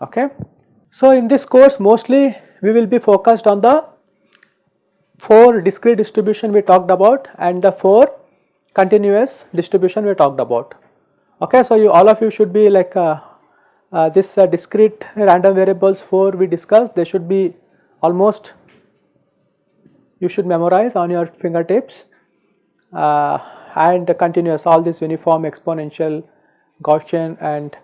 Okay. So, in this course mostly we will be focused on the 4 discrete distribution we talked about and the 4 continuous distribution we talked about. Okay, so you all of you should be like uh, uh, this uh, discrete random variables 4 we discussed they should be almost you should memorize on your fingertips uh, and continuous all this uniform exponential Gaussian and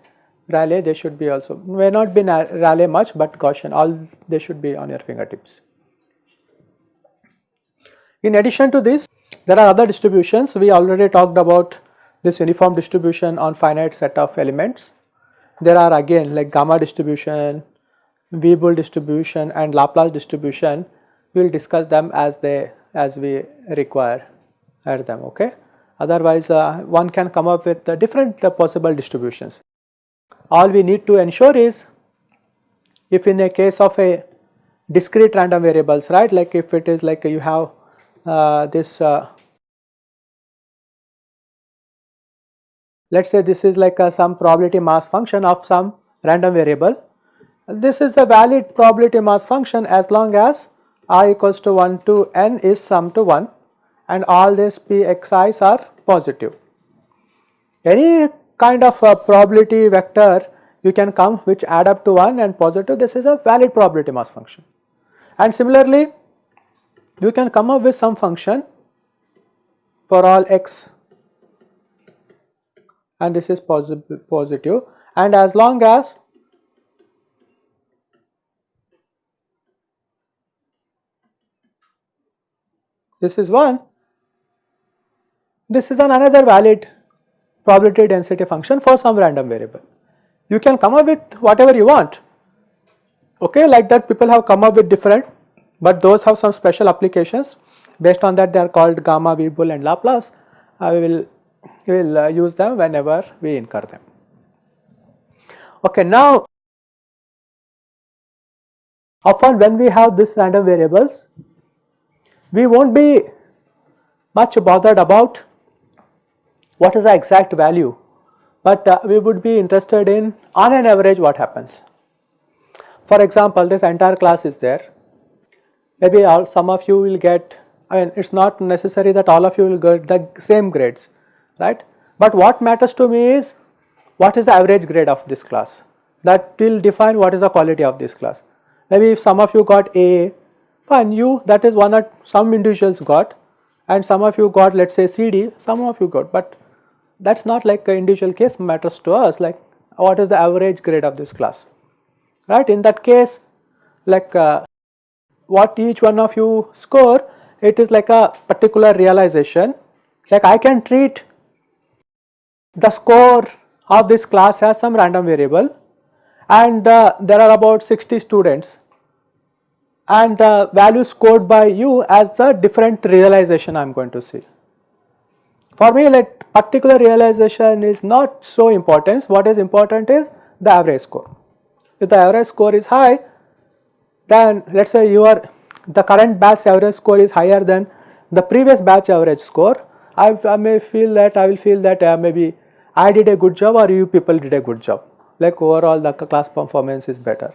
Rayleigh they should be also may not be Rayleigh much but Gaussian all they should be on your fingertips. In addition to this there are other distributions we already talked about this uniform distribution on finite set of elements. There are again like gamma distribution, Weibull distribution and Laplace distribution we will discuss them as they as we require at them okay. Otherwise uh, one can come up with uh, different uh, possible distributions. All we need to ensure is if in a case of a discrete random variables right like if it is like you have uh, this let us say this is like a, some probability mass function of some random variable. This is the valid probability mass function as long as i equals to 1 to n is sum to 1 and all these pxi's are positive. Any kind of probability vector you can come which add up to 1 and positive this is a valid probability mass function. And similarly you can come up with some function for all x and this is positive, positive and as long as this is 1 this is an another valid probability density function for some random variable. You can come up with whatever you want okay like that people have come up with different but those have some special applications based on that they are called gamma, Weibull and Laplace. I will, will uh, use them whenever we incur them. Okay, now often when we have this random variables, we will not be much bothered about what is the exact value, but uh, we would be interested in on an average what happens. For example, this entire class is there, maybe all, some of you will get, I mean it is not necessary that all of you will get the same grades, right. But what matters to me is what is the average grade of this class that will define what is the quality of this class. Maybe if some of you got A, fine you that is one or some individuals got and some of you got let us say CD, some of you got but that is not like individual case matters to us like what is the average grade of this class right. In that case like uh, what each one of you score it is like a particular realization like I can treat the score of this class has some random variable and uh, there are about 60 students and the value scored by you as the different realization I am going to see. For me like particular realization is not so important what is important is the average score. If the average score is high then let us say your the current batch average score is higher than the previous batch average score, I, I may feel that I will feel that uh, maybe I did a good job or you people did a good job like overall the class performance is better.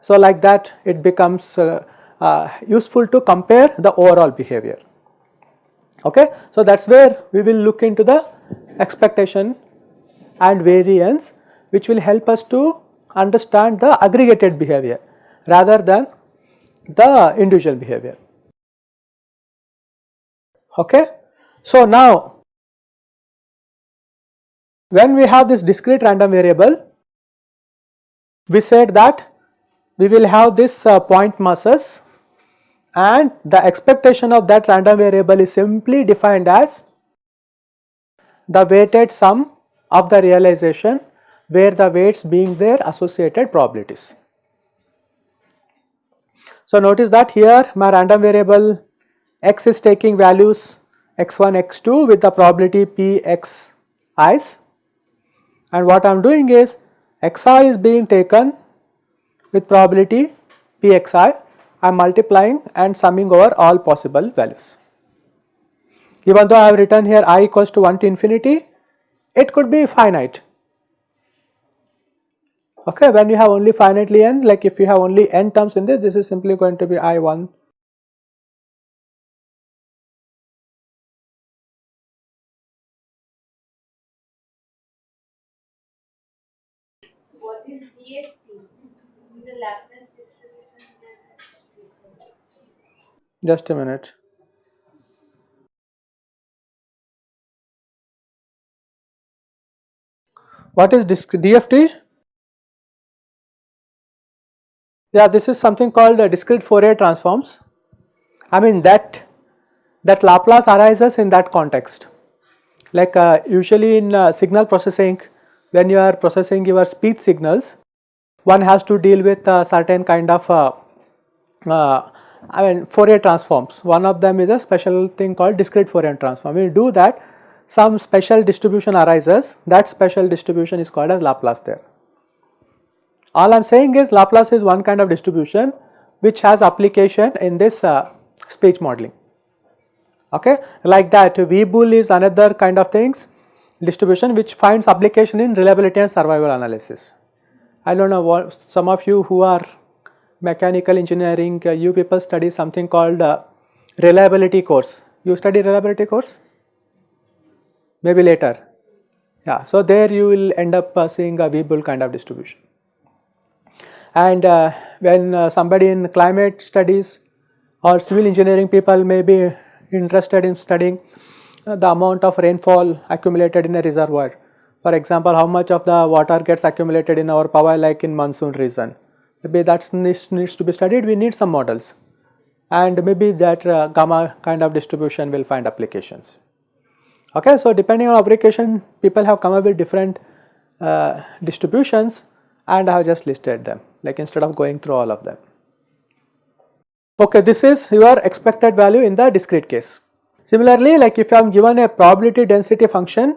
So like that it becomes uh, uh, useful to compare the overall behavior. Okay. So that is where we will look into the expectation and variance which will help us to understand the aggregated behavior rather than the individual behavior. Okay. So now when we have this discrete random variable we said that we will have this uh, point masses and the expectation of that random variable is simply defined as the weighted sum of the realization where the weights being their associated probabilities. So notice that here my random variable x is taking values x1, x2 with the probability p x i's and what I am doing is xi is being taken with probability pxi I am multiplying and summing over all possible values. Even though I have written here i equals to 1 to infinity, it could be finite. Okay, when you have only finitely n, like if you have only n terms in this, this is simply going to be i1 Just a minute. What is DFT? Yeah, this is something called discrete Fourier transforms. I mean that that Laplace arises in that context. Like uh, usually in uh, signal processing, when you are processing your speech signals, one has to deal with a certain kind of uh, uh, I mean Fourier transforms. One of them is a special thing called discrete Fourier transform. When you do that, some special distribution arises. That special distribution is called as Laplace there. All I am saying is Laplace is one kind of distribution which has application in this uh, speech modeling. Okay, like that Weibull is another kind of things distribution which finds application in reliability and survival analysis. I do not know what some of you who are mechanical engineering, uh, you people study something called uh, reliability course. You study reliability course? Maybe later. Yeah, so there you will end up uh, seeing a Weibull kind of distribution. And when somebody in climate studies or civil engineering people may be interested in studying the amount of rainfall accumulated in a reservoir. For example, how much of the water gets accumulated in our power like in monsoon region. Maybe that needs, needs to be studied, we need some models and maybe that uh, gamma kind of distribution will find applications. Okay, so depending on application people have come up with different uh, distributions and I have just listed them like instead of going through all of them. Okay, this is your expected value in the discrete case. Similarly, like if I am given a probability density function,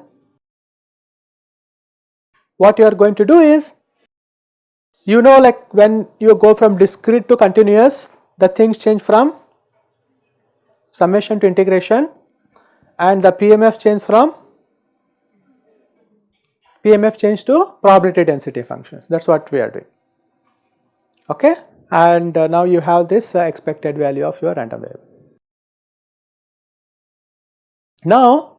what you are going to do is, you know like when you go from discrete to continuous, the things change from summation to integration and the PMF change from PMF change to probability density functions that is what we are doing okay and uh, now you have this uh, expected value of your random variable. Now,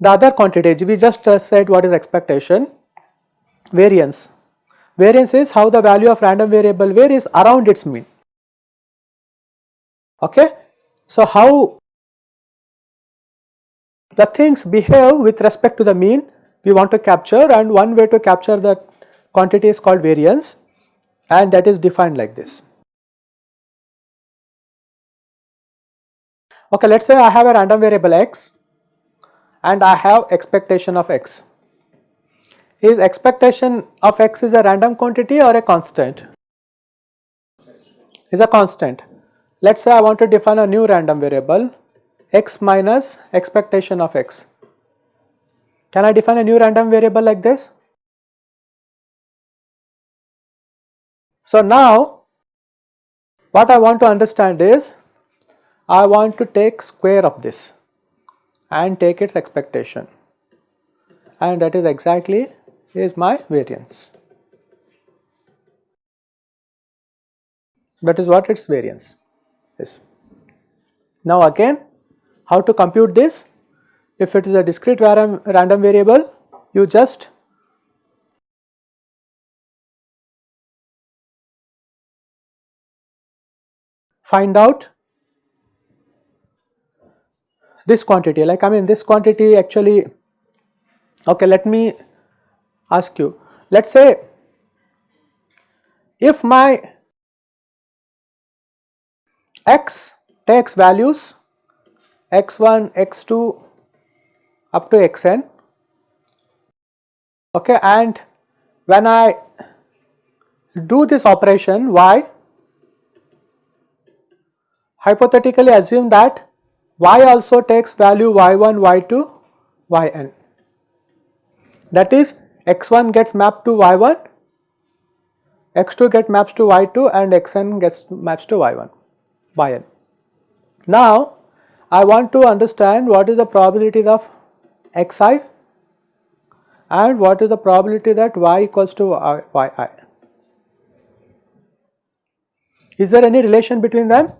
the other quantity we just uh, said what is expectation variance. Variance is how the value of random variable varies around its mean. Okay. So, how the things behave with respect to the mean we want to capture and one way to capture that quantity is called variance and that is defined like this. Okay, let us say I have a random variable x and I have expectation of x. Is expectation of x is a random quantity or a constant? Is a constant. Let us say I want to define a new random variable x minus expectation of x. Can I define a new random variable like this? So now what I want to understand is I want to take square of this and take its expectation and that is exactly is my variance. That is what its variance is. Now again how to compute this? If it is a discrete random variable you just find out this quantity like I mean this quantity actually okay let me ask you let us say if my x takes values x1 x2 up to xn okay and when I do this operation y hypothetically assume that y also takes value y1, y2, yn. That is x1 gets mapped to y1, x2 gets mapped to y2 and xn gets mapped to y1 yn. Now I want to understand what is the probability of xi and what is the probability that y equals to yi. Is there any relation between them?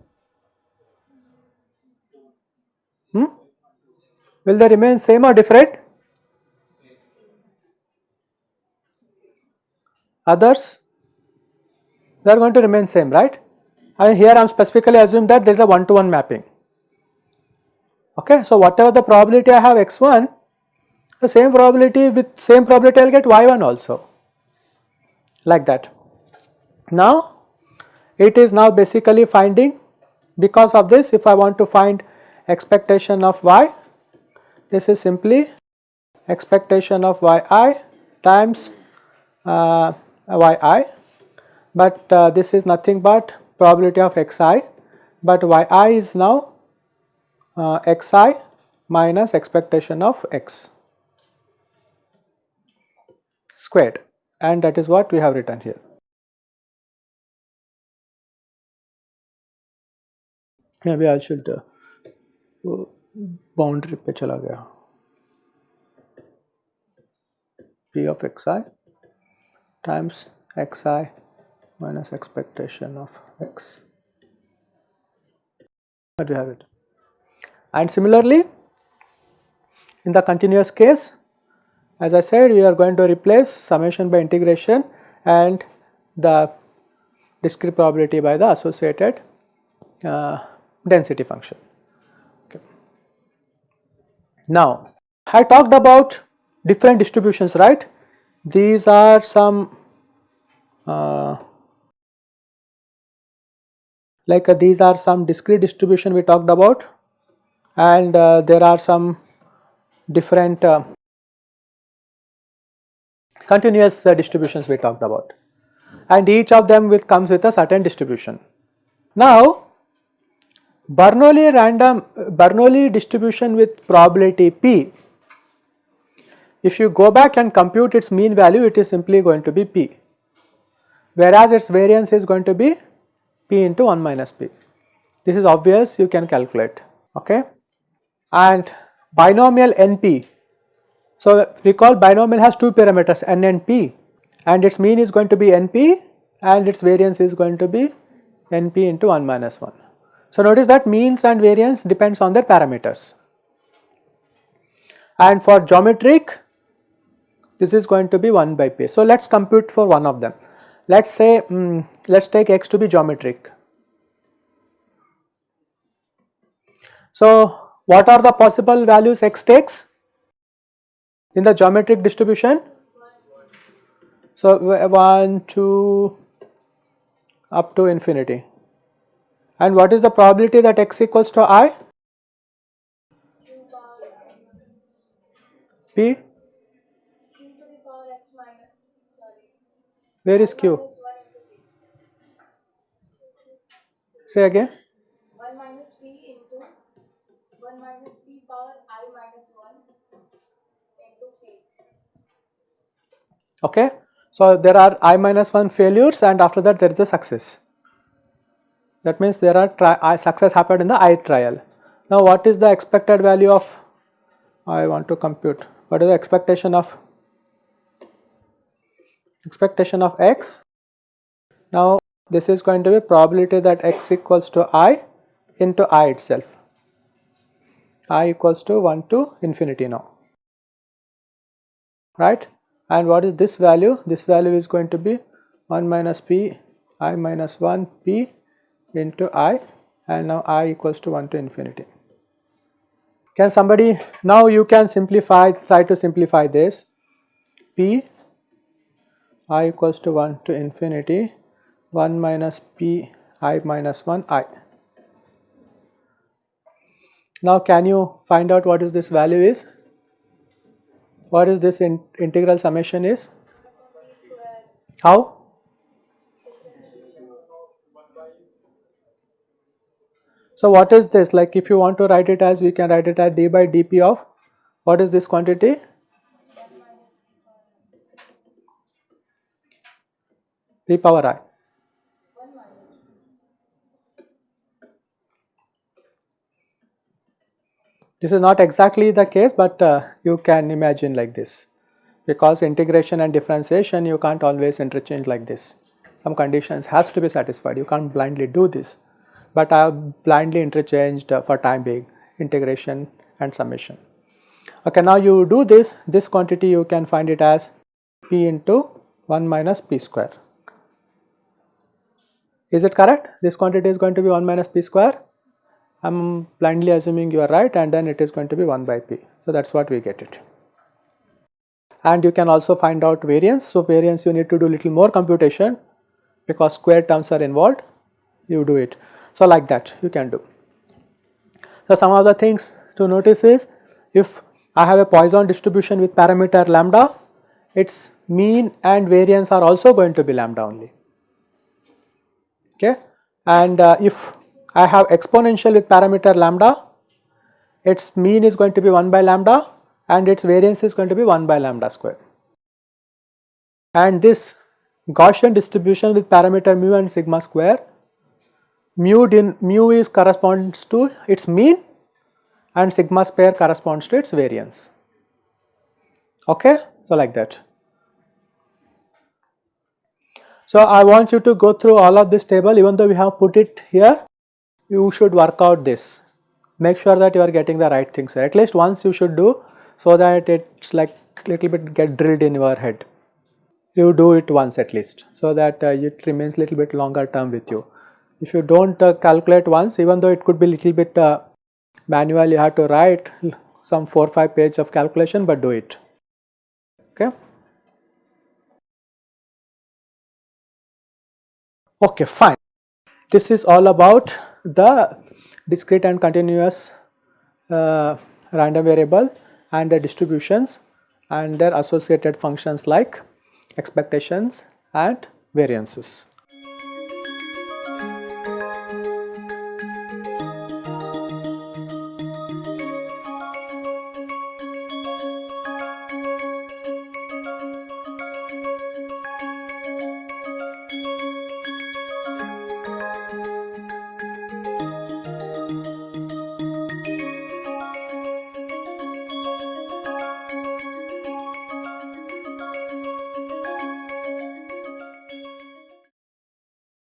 Hmm? Will they remain same or different? Others? They are going to remain same, right? And here I am specifically assume that there is a one to one mapping. Okay, so whatever the probability I have x1, the same probability with same probability I will get y1 also, like that. Now, it is now basically finding because of this if I want to find expectation of y, this is simply expectation of yi times uh, yi, but uh, this is nothing but probability of xi, but yi is now uh, xi minus expectation of x squared and that is what we have written here. Maybe I should uh, boundary पे चला गया p of xi times xi minus expectation of x. But we have it. And similarly, in the continuous case, as I said, we are going to replace summation by integration and the discrete probability by the associated uh, density function. Okay. Now, I talked about different distributions, right? These are some uh, like uh, these are some discrete distribution we talked about and uh, there are some different uh, continuous uh, distributions we talked about and each of them with comes with a certain distribution. Now Bernoulli random Bernoulli distribution with probability p if you go back and compute its mean value it is simply going to be p whereas its variance is going to be p into 1 minus p. This is obvious you can calculate okay and binomial NP. So recall binomial has two parameters n and p and its mean is going to be NP and its variance is going to be NP into 1 minus 1. So notice that means and variance depends on their parameters and for geometric this is going to be 1 by p. So let us compute for one of them. Let us say um, let us take x to be geometric. So what are the possible values x takes in the geometric distribution? So 1, 2 up to infinity. And what is the probability that x equals to i? P? Where is q? Say again. 1 minus p into 1 minus p power i minus 1 into p. Okay. So there are i minus 1 failures and after that there is a success. That means there are success happened in the i trial. Now what is the expected value of I want to compute what is the expectation of expectation of x. Now this is going to be probability that x equals to i into i itself. i equals to 1 to infinity now. Right? And what is this value? This value is going to be 1 minus p i minus 1 p into i and now i equals to 1 to infinity. Can somebody now you can simplify try to simplify this. P i equals to 1 to infinity 1 minus p i minus 1 i now can you find out what is this value is? What is this in integral summation is? How? So what is this like if you want to write it as we can write it as d by dp of what is this quantity? Power i. 1 minus p. This is not exactly the case, but uh, you can imagine like this because integration and differentiation you can't always interchange like this. Some conditions has to be satisfied, you can't blindly do this, but I have blindly interchanged uh, for time being integration and summation. Okay, now you do this, this quantity you can find it as p into 1 minus p square. Is it correct? This quantity is going to be 1 minus p square. I am blindly assuming you are right and then it is going to be 1 by p. So, that is what we get it. And you can also find out variance. So, variance you need to do little more computation because square terms are involved, you do it. So, like that you can do. So, some of the things to notice is if I have a Poisson distribution with parameter lambda, its mean and variance are also going to be lambda only. Okay. And uh, if I have exponential with parameter lambda, its mean is going to be 1 by lambda and its variance is going to be 1 by lambda square. And this Gaussian distribution with parameter mu and sigma square, mu, din, mu is corresponds to its mean and sigma square corresponds to its variance. Okay, so like that. So I want you to go through all of this table. Even though we have put it here you should work out this. Make sure that you are getting the right things at least once you should do so that it's like little bit get drilled in your head. You do it once at least so that uh, it remains little bit longer term with you. If you don't uh, calculate once even though it could be little bit uh, manual you have to write some 4 5 page of calculation but do it. Okay okay fine this is all about the discrete and continuous uh, random variable and the distributions and their associated functions like expectations and variances.